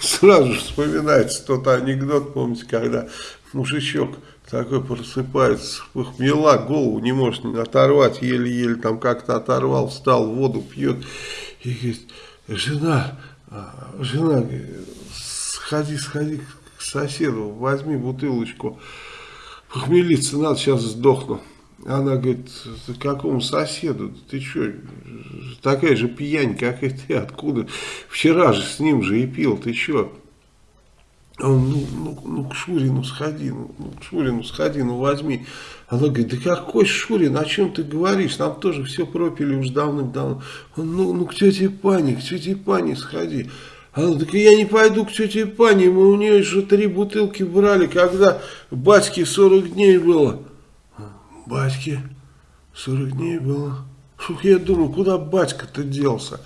сразу вспоминается тот анекдот, помните, когда мужичок такой просыпается, похмела, голову не может оторвать, еле-еле там как-то оторвал, встал, воду пьет, и говорит, жена, а, жена, сходи, сходи к соседу, возьми бутылочку, похмелиться надо, сейчас сдохну. Она говорит, какому соседу, ты что, такая же пьянь, как и ты, откуда? Вчера же с ним же и пил, ты что? Он, ну, ну, ну, к Шурину сходи, ну, ну, к Шурину сходи, ну, возьми. Она говорит, да какой Шурин, о чем ты говоришь? Нам тоже все пропили уж давным-давно. Он, ну, ну, к тете Пане, к тете Пане сходи. Она так я не пойду к тете Пане, мы у нее же три бутылки брали, когда батьке 40 дней было. Батьке 40 дней было. Фух, я думаю, куда батька-то делся?